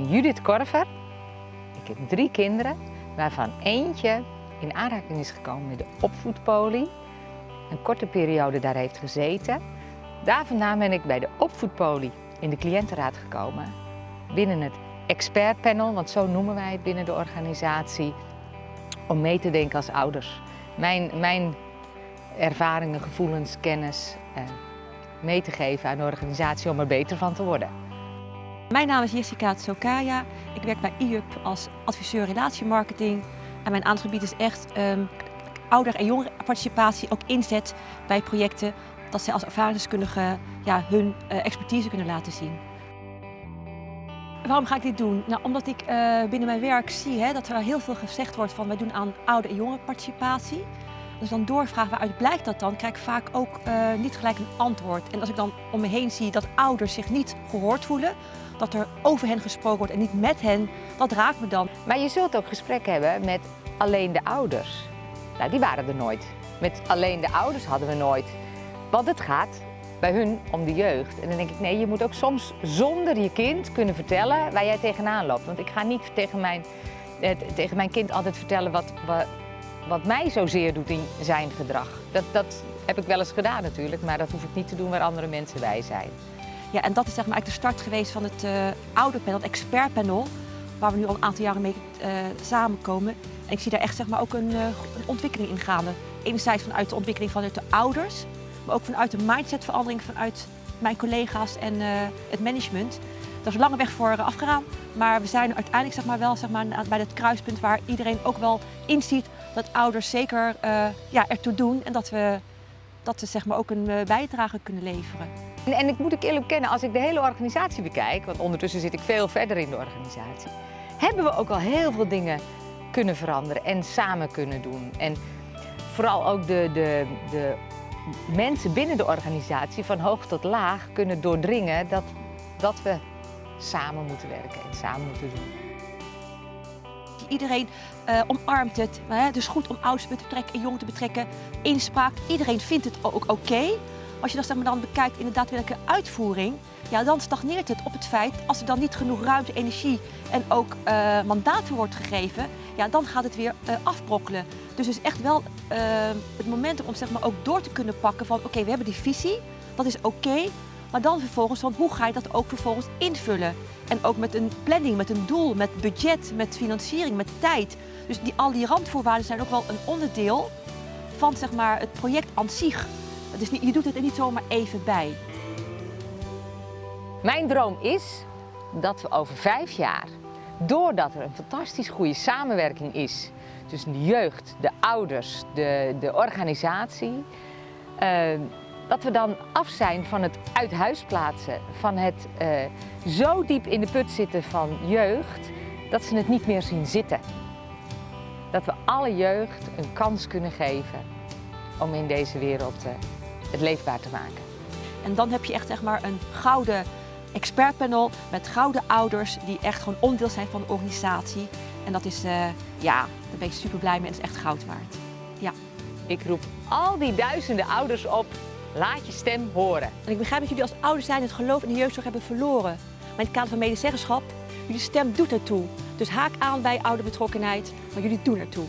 Judith Korver. Ik heb drie kinderen, waarvan eentje in aanraking is gekomen met de opvoedpolie. Een korte periode daar heeft gezeten. Daar vandaan ben ik bij de opvoedpolie in de cliëntenraad gekomen. Binnen het expertpanel, want zo noemen wij het binnen de organisatie, om mee te denken als ouders. Mijn, mijn ervaringen, gevoelens, kennis eh, mee te geven aan de organisatie om er beter van te worden. Mijn naam is Jessica Tsokaya. Ik werk bij IUP als adviseur relatiemarketing. En mijn aandachtgebied is echt um, ouder- en jongerenparticipatie, ook inzet bij projecten, dat zij als ervaringsdeskundigen ja, hun uh, expertise kunnen laten zien. Waarom ga ik dit doen? Nou, omdat ik uh, binnen mijn werk zie hè, dat er heel veel gezegd wordt van wij doen aan ouder- en jongerenparticipatie. Als ik dan doorvraag waaruit blijkt dat dan, krijg ik vaak ook uh, niet gelijk een antwoord. En als ik dan om me heen zie dat ouders zich niet gehoord voelen, dat er over hen gesproken wordt en niet met hen, dat raakt me dan. Maar je zult ook gesprek hebben met alleen de ouders. Nou, die waren er nooit. Met alleen de ouders hadden we nooit. Want het gaat bij hun om de jeugd. En dan denk ik, nee, je moet ook soms zonder je kind kunnen vertellen waar jij tegenaan loopt. Want ik ga niet tegen mijn, eh, tegen mijn kind altijd vertellen wat, wat, wat mij zozeer doet in zijn gedrag. Dat, dat heb ik wel eens gedaan natuurlijk, maar dat hoef ik niet te doen waar andere mensen bij zijn. Ja, en dat is zeg maar eigenlijk de start geweest van het uh, ouderpanel, het expertpanel, waar we nu al een aantal jaren mee uh, samenkomen. En ik zie daar echt zeg maar, ook een, uh, een ontwikkeling in gaande. Enerzijds vanuit de ontwikkeling vanuit de ouders, maar ook vanuit de mindsetverandering vanuit mijn collega's en het management. Daar is lange weg voor afgegaan, maar we zijn uiteindelijk zeg maar, wel zeg maar, bij het kruispunt waar iedereen ook wel inziet dat ouders zeker ja, ertoe doen en dat we, dat we zeg maar, ook een bijdrage kunnen leveren. En, en ik moet ik eerlijk bekennen, als ik de hele organisatie bekijk, want ondertussen zit ik veel verder in de organisatie, hebben we ook al heel veel dingen kunnen veranderen en samen kunnen doen. En vooral ook de, de, de mensen binnen de organisatie van hoog tot laag kunnen doordringen dat, dat we samen moeten werken en samen moeten doen. Iedereen uh, omarmt het. Hè? Dus goed om ouders te betrekken en jong te betrekken. Inspraak. Iedereen vindt het ook oké. Als je dat zeg maar, dan bekijkt in de daadwerkelijke uitvoering, ja, dan stagneert het op het feit als er dan niet genoeg ruimte, energie en ook uh, mandaten wordt gegeven, ja, dan gaat het weer uh, afbrokkelen. Dus het is echt wel uh, het moment om zeg maar, ook door te kunnen pakken van oké, we hebben die visie, dat is oké, maar dan vervolgens, van hoe ga je dat ook vervolgens invullen? En ook met een planning, met een doel, met budget, met financiering, met tijd. Dus die, al die randvoorwaarden zijn ook wel een onderdeel van zeg maar, het project aan zich. Dus niet, je doet het er niet zomaar even bij. Mijn droom is dat we over vijf jaar, doordat er een fantastisch goede samenwerking is tussen de jeugd, de ouders, de, de organisatie, uh, dat we dan af zijn van het uit huis plaatsen, van het uh, zo diep in de put zitten van jeugd, dat ze het niet meer zien zitten. Dat we alle jeugd een kans kunnen geven om in deze wereld uh, het leefbaar te maken. En dan heb je echt zeg maar, een gouden expertpanel met gouden ouders die echt gewoon onderdeel zijn van de organisatie. En dat is, uh, ja, daar ben ik super blij mee en dat is echt goud waard. Ja. Ik roep al die duizenden ouders op, laat je stem horen. En ik begrijp dat jullie als ouders zijn het geloof in de jeugdzorg hebben verloren. Maar in het kader van medezeggenschap, jullie stem doet ertoe. Dus haak aan bij ouderbetrokkenheid, maar jullie doen ertoe.